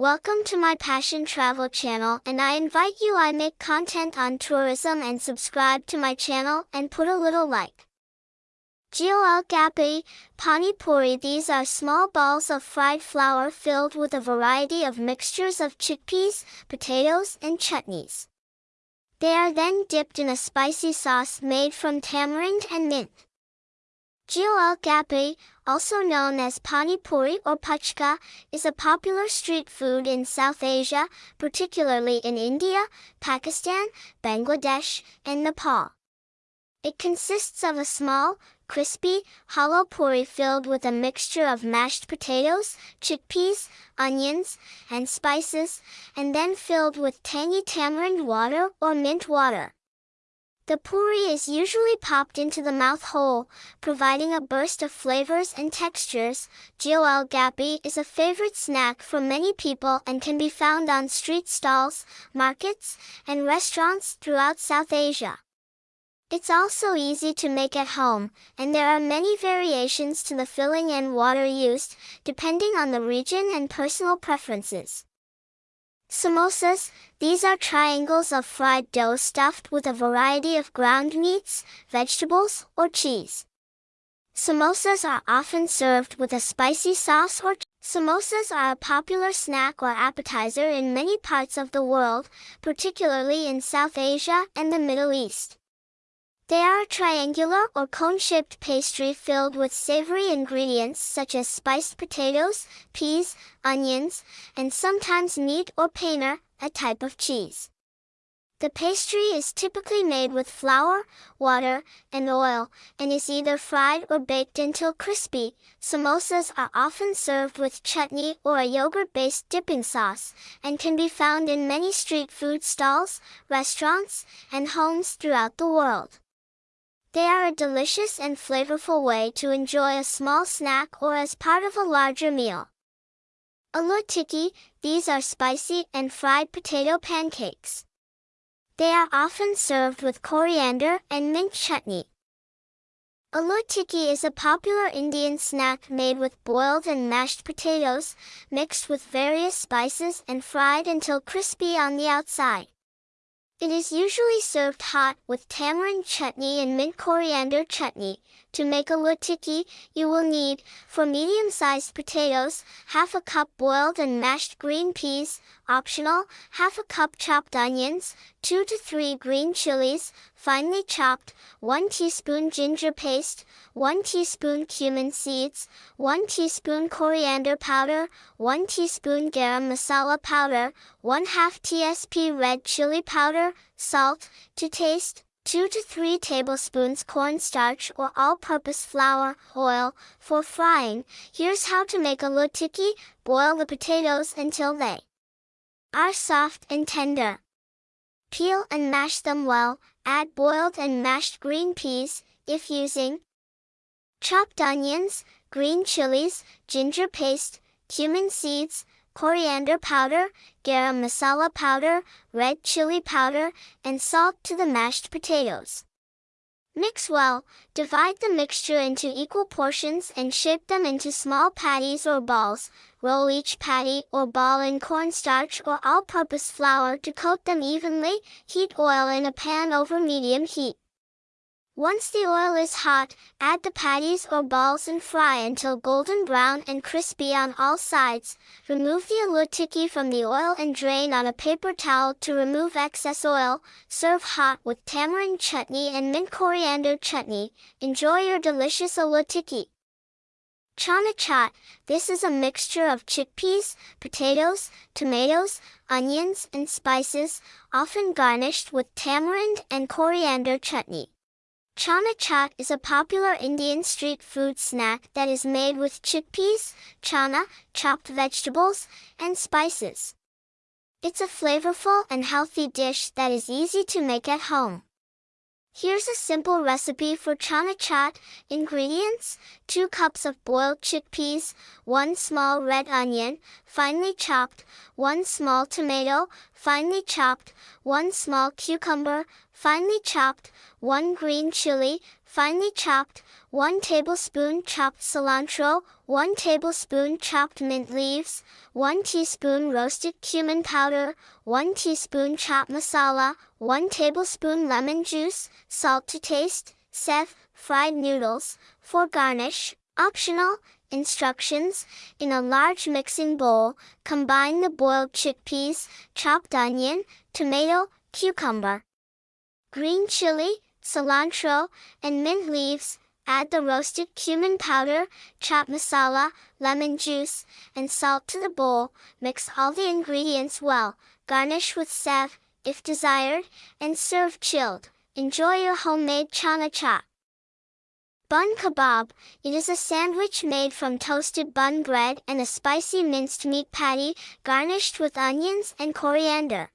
Welcome to my Passion Travel channel and I invite you I make content on tourism and subscribe to my channel and put a little like. Gol Gapi, Pani Puri These are small balls of fried flour filled with a variety of mixtures of chickpeas, potatoes and chutneys. They are then dipped in a spicy sauce made from tamarind and mint. Gol Gapi, also known as Pani Puri or Puchka, is a popular street food in South Asia, particularly in India, Pakistan, Bangladesh, and Nepal. It consists of a small, crispy, hollow puri filled with a mixture of mashed potatoes, chickpeas, onions, and spices, and then filled with tangy tamarind water or mint water. The puri is usually popped into the mouth whole, providing a burst of flavors and textures. Gol Gapi is a favorite snack for many people and can be found on street stalls, markets, and restaurants throughout South Asia. It's also easy to make at home, and there are many variations to the filling and water used, depending on the region and personal preferences. Samosas, these are triangles of fried dough stuffed with a variety of ground meats, vegetables, or cheese. Samosas are often served with a spicy sauce or Samosas are a popular snack or appetizer in many parts of the world, particularly in South Asia and the Middle East. They are triangular or cone-shaped pastry filled with savory ingredients such as spiced potatoes, peas, onions, and sometimes meat or paneer, a type of cheese. The pastry is typically made with flour, water, and oil, and is either fried or baked until crispy. Samosas are often served with chutney or a yogurt-based dipping sauce, and can be found in many street food stalls, restaurants, and homes throughout the world. They are a delicious and flavorful way to enjoy a small snack or as part of a larger meal. Aloo tikki, these are spicy and fried potato pancakes. They are often served with coriander and mint chutney. Aloo tikki is a popular Indian snack made with boiled and mashed potatoes, mixed with various spices and fried until crispy on the outside. It is usually served hot with tamarind chutney and mint coriander chutney. To make a tikki, you will need, four medium-sized potatoes, half a cup boiled and mashed green peas, optional, half a cup chopped onions, 2 to 3 green chilies, finely chopped, 1 teaspoon ginger paste, 1 teaspoon cumin seeds, 1 teaspoon coriander powder, 1 teaspoon garam masala powder, 1 half tsp red chili powder, salt, to taste, 2 to 3 tablespoons cornstarch or all-purpose flour, oil, for frying. Here's how to make a tikki, boil the potatoes until they are soft and tender. Peel and mash them well, add boiled and mashed green peas, if using chopped onions, green chilies, ginger paste, cumin seeds, coriander powder, garam masala powder, red chili powder, and salt to the mashed potatoes. Mix well, divide the mixture into equal portions and shape them into small patties or balls. Roll each patty or ball in cornstarch or all-purpose flour to coat them evenly. Heat oil in a pan over medium heat. Once the oil is hot, add the patties or balls and fry until golden brown and crispy on all sides. Remove the aloo tikki from the oil and drain on a paper towel to remove excess oil. Serve hot with tamarind chutney and mint coriander chutney. Enjoy your delicious aloo tikki. Chana chaat, this is a mixture of chickpeas, potatoes, tomatoes, onions, and spices, often garnished with tamarind and coriander chutney. Chana chaat is a popular Indian street food snack that is made with chickpeas, chana, chopped vegetables, and spices. It's a flavorful and healthy dish that is easy to make at home. Here's a simple recipe for chana chaat. Ingredients, 2 cups of boiled chickpeas, 1 small red onion, finely chopped, 1 small tomato, finely chopped, 1 small cucumber, finely chopped, 1 green chili, finely chopped, 1 tablespoon chopped cilantro, 1 tablespoon chopped mint leaves, 1 teaspoon roasted cumin powder, 1 teaspoon chaat masala, 1 tablespoon lemon juice, salt to taste, sev, fried noodles, for garnish, optional, Instructions. In a large mixing bowl, combine the boiled chickpeas, chopped onion, tomato, cucumber, green chili, cilantro, and mint leaves. Add the roasted cumin powder, chaat masala, lemon juice, and salt to the bowl. Mix all the ingredients well. Garnish with sev, if desired, and serve chilled. Enjoy your homemade chana chaat. Bun kebab, it is a sandwich made from toasted bun bread and a spicy minced meat patty, garnished with onions and coriander.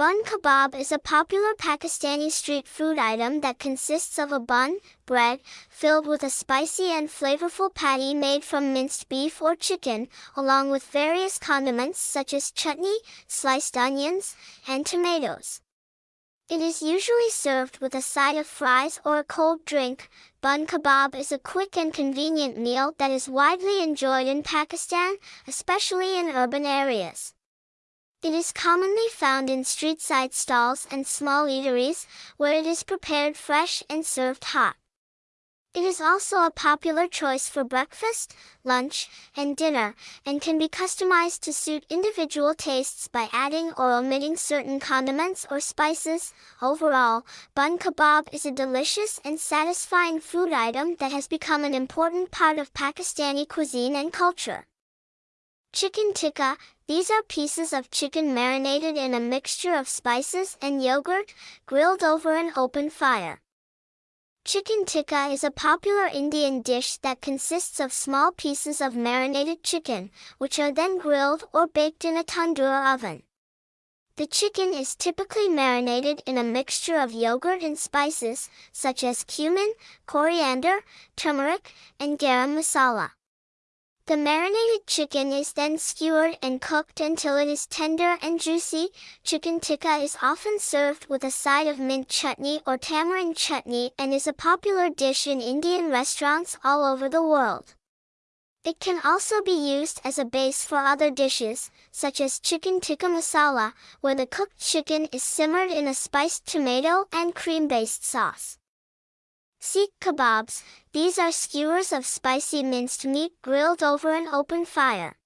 Bun kebab is a popular Pakistani street food item that consists of a bun, bread, filled with a spicy and flavorful patty made from minced beef or chicken, along with various condiments such as chutney, sliced onions, and tomatoes. It is usually served with a side of fries or a cold drink. Bun kebab is a quick and convenient meal that is widely enjoyed in Pakistan, especially in urban areas. It is commonly found in street-side stalls and small eateries, where it is prepared fresh and served hot. It is also a popular choice for breakfast, lunch, and dinner, and can be customized to suit individual tastes by adding or omitting certain condiments or spices. Overall, bun kebab is a delicious and satisfying food item that has become an important part of Pakistani cuisine and culture. Chicken tikka, these are pieces of chicken marinated in a mixture of spices and yogurt, grilled over an open fire. Chicken tikka is a popular Indian dish that consists of small pieces of marinated chicken, which are then grilled or baked in a tandoor oven. The chicken is typically marinated in a mixture of yogurt and spices, such as cumin, coriander, turmeric, and garam masala. The marinated chicken is then skewered and cooked until it is tender and juicy. Chicken tikka is often served with a side of mint chutney or tamarind chutney and is a popular dish in Indian restaurants all over the world. It can also be used as a base for other dishes, such as chicken tikka masala, where the cooked chicken is simmered in a spiced tomato and cream-based sauce. Seekh kebabs, these are skewers of spicy minced meat grilled over an open fire.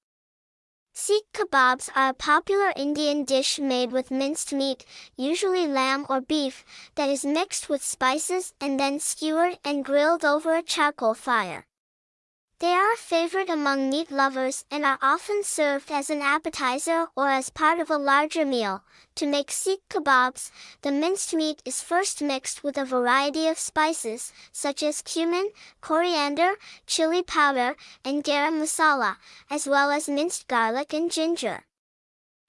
Seekh kebabs are a popular Indian dish made with minced meat, usually lamb or beef, that is mixed with spices and then skewered and grilled over a charcoal fire. They are a favorite among meat lovers and are often served as an appetizer or as part of a larger meal. To make seekh kebabs, the minced meat is first mixed with a variety of spices, such as cumin, coriander, chili powder, and garam masala, as well as minced garlic and ginger.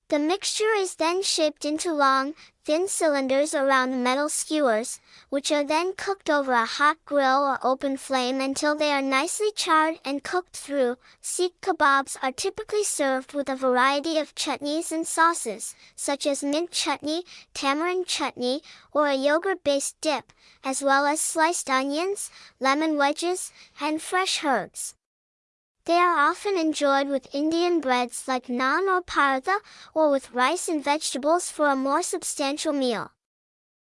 The mixture is then shaped into long, thin cylinders around metal skewers, which are then cooked over a hot grill or open flame until they are nicely charred and cooked through. Seekh kebabs are typically served with a variety of chutneys and sauces, such as mint chutney, tamarind chutney, or a yogurt-based dip, as well as sliced onions, lemon wedges, and fresh herbs. They are often enjoyed with Indian breads like naan or paratha, or with rice and vegetables for a more substantial meal.